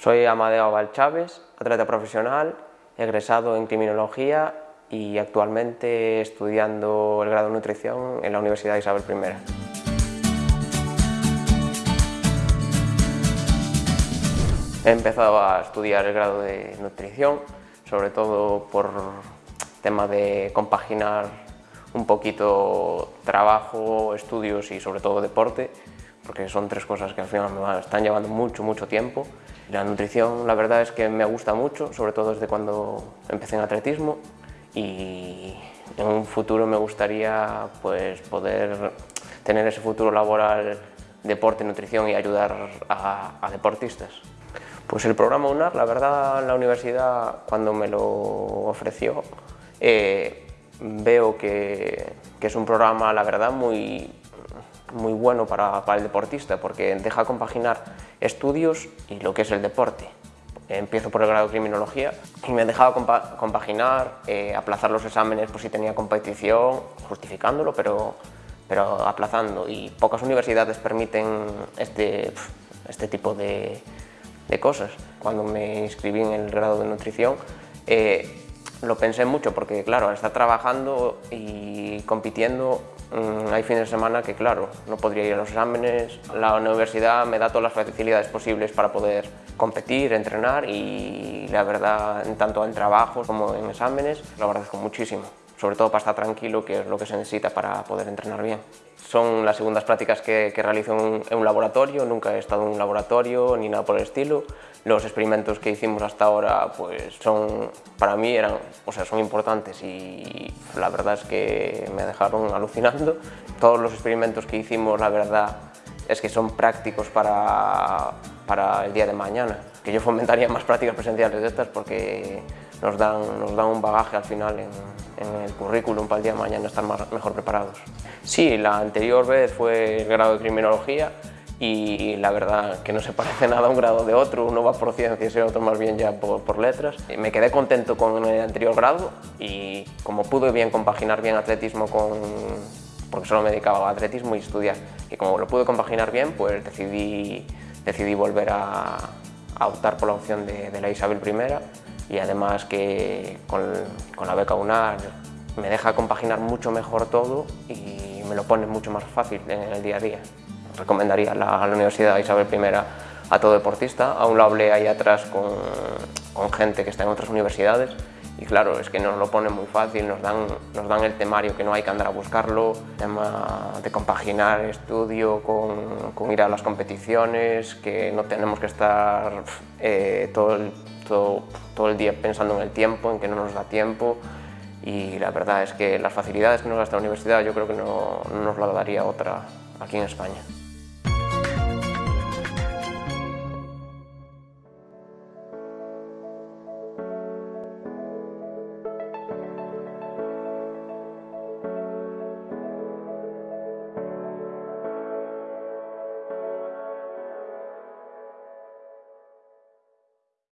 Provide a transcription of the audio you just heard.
Soy Amadeo Valchaves, atleta profesional, egresado en Criminología y actualmente estudiando el grado de Nutrición en la Universidad Isabel I. He empezado a estudiar el grado de Nutrición, sobre todo por tema de compaginar un poquito trabajo, estudios y sobre todo deporte, porque son tres cosas que al final me están llevando mucho, mucho tiempo. La nutrición la verdad es que me gusta mucho, sobre todo desde cuando empecé en atletismo y en un futuro me gustaría pues, poder tener ese futuro laboral deporte, nutrición y ayudar a, deportistas. Pues el programa UNAR, la verdad, la universidad, cuando me lo ofreció, eh, veo que, que, es un programa, la verdad, muy, muy bueno para, para, el deportista, porque deja compaginar estudios y lo que es el deporte. Empiezo por el grado de criminología y me dejaba compaginar, eh, aplazar los exámenes por si tenía competición, justificándolo, pero, pero aplazando. Y pocas universidades permiten este, este tipo de, de cosas. Cuando me inscribí en el grado de nutrición, eh, lo pensé mucho porque, claro, al estar trabajando y compitiendo, mm, hay fines de semana que, claro, no podría ir a los exámenes. La universidad me da todas las facilidades posibles para poder competir, entrenar y, la verdad, tanto en trabajos como en exámenes, lo agradezco muchísimo. Sobre todo para estar tranquilo, que es lo que se necesita para poder entrenar bien. Son las segundas prácticas que, realizo en un, laboratorio, nunca he estado en un laboratorio ni nada por el estilo. Los experimentos que hicimos hasta ahora pues son, para mí eran, o sea, son importantes y la verdad es que me dejaron alucinando. Todos los experimentos que hicimos, la verdad, es que son prácticos para, para el día de mañana. Que yo fomentaría más prácticas presenciales de estas porque nos dan, nos dan un bagaje al final en, el currículum para el día de mañana estar más, mejor preparados. Sí, la anterior vez fue el grado de criminología y la verdad que no se parece nada a un grado de otro, uno va por ciencias y el otro más bien ya por, por, letras. Me quedé contento con el anterior grado y como pude bien compaginar bien atletismo con, porque solo me dedicaba a atletismo y estudiar, y como lo pude compaginar bien, pues decidí, decidí volver a, a optar por la opción de, de la Isabel I y además que con, con, la beca UNAR me deja compaginar mucho mejor todo y me lo pone mucho más fácil en el día a día. Recomendaría la, la Universidad Isabel I a todo deportista, aún lo hablé ahí atrás con, con gente que está en otras universidades y claro, es que nos lo pone muy fácil, nos dan, nos dan el temario que no hay que andar a buscarlo, tema de compaginar estudio con, con ir a las competiciones, que no tenemos que estar eh, todo, el, todo, el día pensando en el tiempo, en que no nos da tiempo y la verdad es que las facilidades que nos da esta universidad yo creo que no, no nos la daría otra aquí en España.